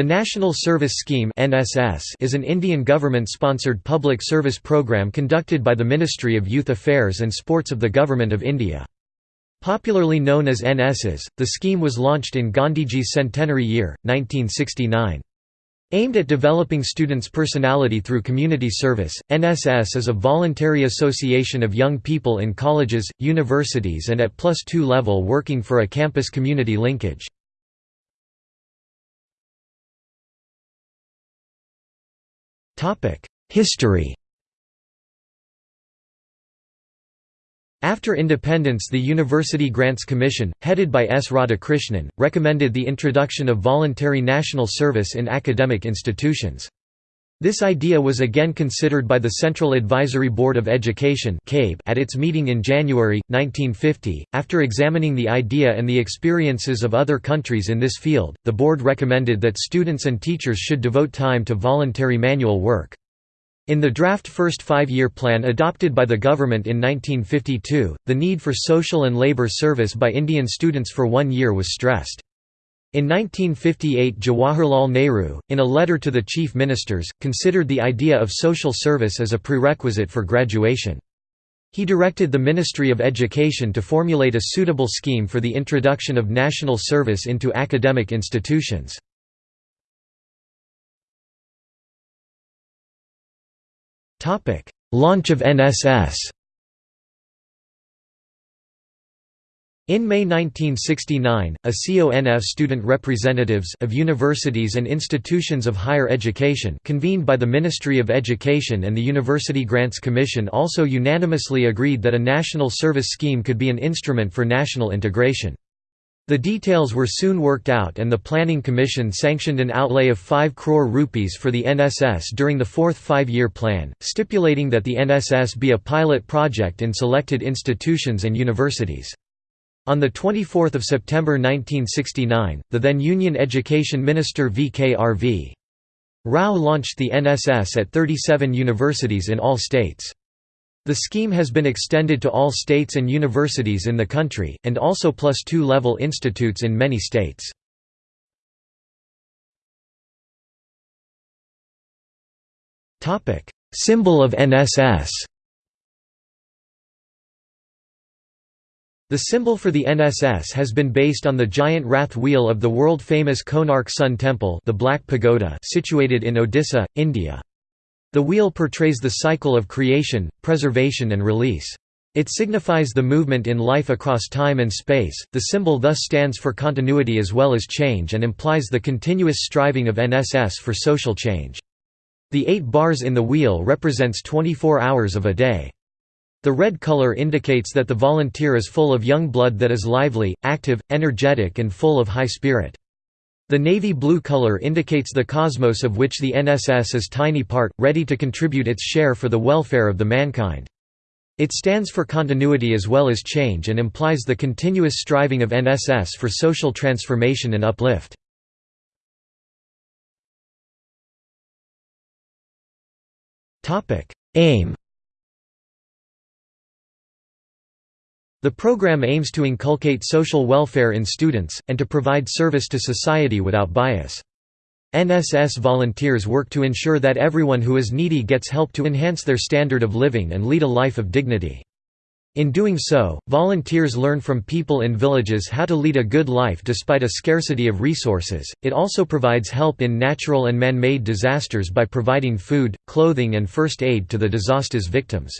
The National Service Scheme is an Indian government-sponsored public service program conducted by the Ministry of Youth Affairs and Sports of the Government of India. Popularly known as NSS, the scheme was launched in Gandhiji's centenary year, 1969. Aimed at developing students' personality through community service, NSS is a voluntary association of young people in colleges, universities and at plus two level working for a campus community linkage. History After independence the University Grants Commission, headed by S. Radhakrishnan, recommended the introduction of voluntary national service in academic institutions. This idea was again considered by the Central Advisory Board of Education at its meeting in January, 1950. After examining the idea and the experiences of other countries in this field, the board recommended that students and teachers should devote time to voluntary manual work. In the draft first five-year plan adopted by the government in 1952, the need for social and labour service by Indian students for one year was stressed. In 1958 Jawaharlal Nehru, in a letter to the chief ministers, considered the idea of social service as a prerequisite for graduation. He directed the Ministry of Education to formulate a suitable scheme for the introduction of national service into academic institutions. Launch of NSS In May 1969, a CONF student representatives of universities and institutions of higher education convened by the Ministry of Education and the University Grants Commission also unanimously agreed that a national service scheme could be an instrument for national integration. The details were soon worked out and the Planning Commission sanctioned an outlay of 5 crore rupees for the NSS during the fourth five-year plan, stipulating that the NSS be a pilot project in selected institutions and universities. On 24 September 1969, the then Union Education Minister V.K.R.V. Rao launched the NSS at 37 universities in all states. The scheme has been extended to all states and universities in the country, and also plus two level institutes in many states. Symbol of NSS The symbol for the NSS has been based on the giant rath wheel of the world-famous Konark Sun Temple the Black Pagoda situated in Odisha, India. The wheel portrays the cycle of creation, preservation and release. It signifies the movement in life across time and space. The symbol thus stands for continuity as well as change and implies the continuous striving of NSS for social change. The eight bars in the wheel represents 24 hours of a day. The red color indicates that the volunteer is full of young blood that is lively, active, energetic and full of high spirit. The navy blue color indicates the cosmos of which the NSS is tiny part, ready to contribute its share for the welfare of the mankind. It stands for continuity as well as change and implies the continuous striving of NSS for social transformation and uplift. Aim The program aims to inculcate social welfare in students, and to provide service to society without bias. NSS volunteers work to ensure that everyone who is needy gets help to enhance their standard of living and lead a life of dignity. In doing so, volunteers learn from people in villages how to lead a good life despite a scarcity of resources. It also provides help in natural and man made disasters by providing food, clothing, and first aid to the disaster's victims.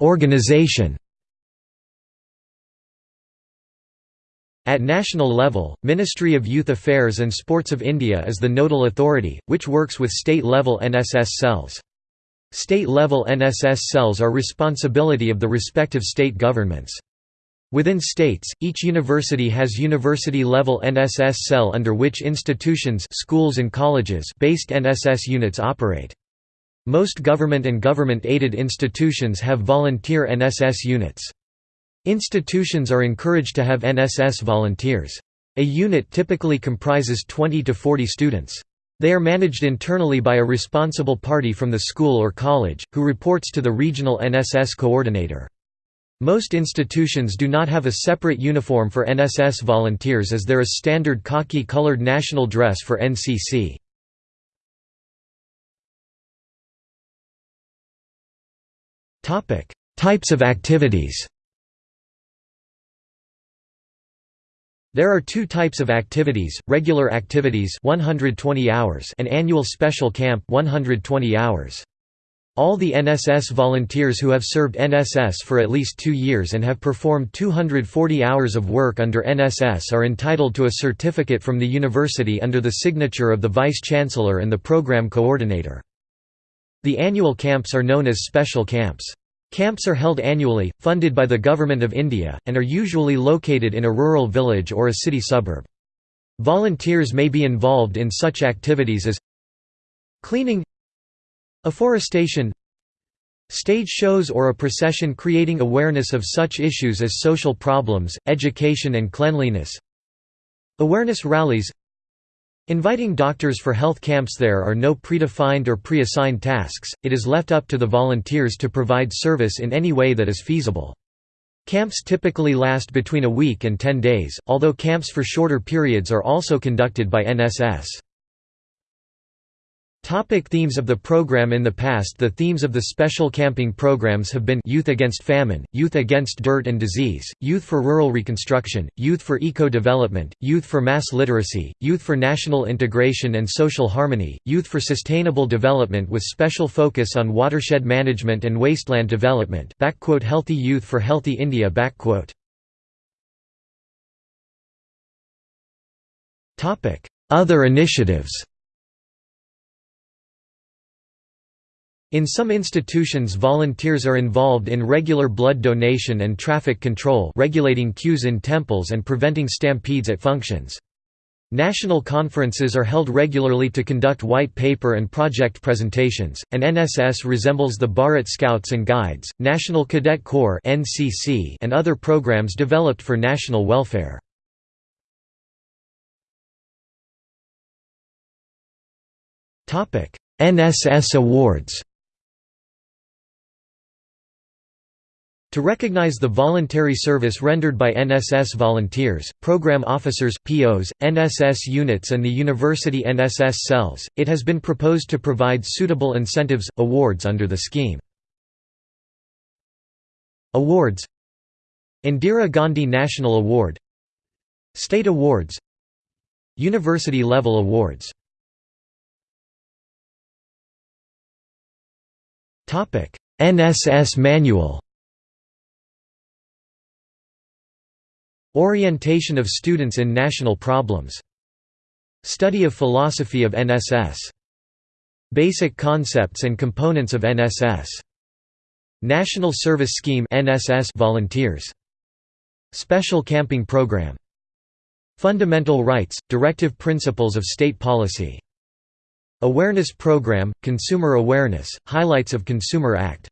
Organization At national level, Ministry of Youth Affairs and Sports of India is the nodal authority, which works with state-level NSS cells. State-level NSS cells are responsibility of the respective state governments. Within states, each university has university-level NSS cell under which institutions schools and colleges based NSS units operate. Most government and government-aided institutions have volunteer NSS units. Institutions are encouraged to have NSS volunteers. A unit typically comprises 20 to 40 students. They are managed internally by a responsible party from the school or college, who reports to the regional NSS coordinator. Most institutions do not have a separate uniform for NSS volunteers as there is standard khaki-colored national dress for NCC. Types of activities There are two types of activities, regular activities 120 hours and annual special camp 120 hours. All the NSS volunteers who have served NSS for at least two years and have performed 240 hours of work under NSS are entitled to a certificate from the university under the signature of the Vice-Chancellor and the Program Coordinator. The annual camps are known as special camps. Camps are held annually, funded by the Government of India, and are usually located in a rural village or a city suburb. Volunteers may be involved in such activities as cleaning afforestation stage shows or a procession creating awareness of such issues as social problems, education and cleanliness awareness rallies Inviting doctors for health camps There are no predefined or pre-assigned tasks, it is left up to the volunteers to provide service in any way that is feasible. Camps typically last between a week and 10 days, although camps for shorter periods are also conducted by NSS. Topic themes of the program In the past the themes of the special camping programs have been Youth Against Famine, Youth Against Dirt and Disease, Youth for Rural Reconstruction, Youth for Eco-Development, Youth for Mass Literacy, Youth for National Integration and Social Harmony, Youth for Sustainable Development with special focus on watershed management and wasteland development. Healthy Youth for Healthy India Other initiatives In some institutions volunteers are involved in regular blood donation and traffic control regulating queues in temples and preventing stampedes at functions. National conferences are held regularly to conduct white paper and project presentations, and NSS resembles the Bharat Scouts and Guides, National Cadet Corps and other programs developed for national welfare. NSS Awards To recognize the voluntary service rendered by NSS volunteers, program officers, POs, NSS units and the university NSS cells, it has been proposed to provide suitable incentives, awards under the scheme. Awards Indira Gandhi National Award State Awards University-level awards. NSS Manual Orientation of students in national problems. Study of philosophy of NSS. Basic concepts and components of NSS. National Service Scheme NSS volunteers. Special Camping Program. Fundamental Rights – Directive Principles of State Policy. Awareness Program – Consumer Awareness – Highlights of Consumer Act.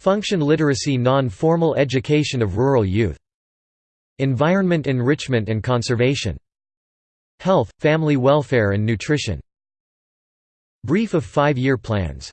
Function Literacy Non-formal education of rural youth Environment enrichment and conservation. Health, family welfare and nutrition. Brief of five-year plans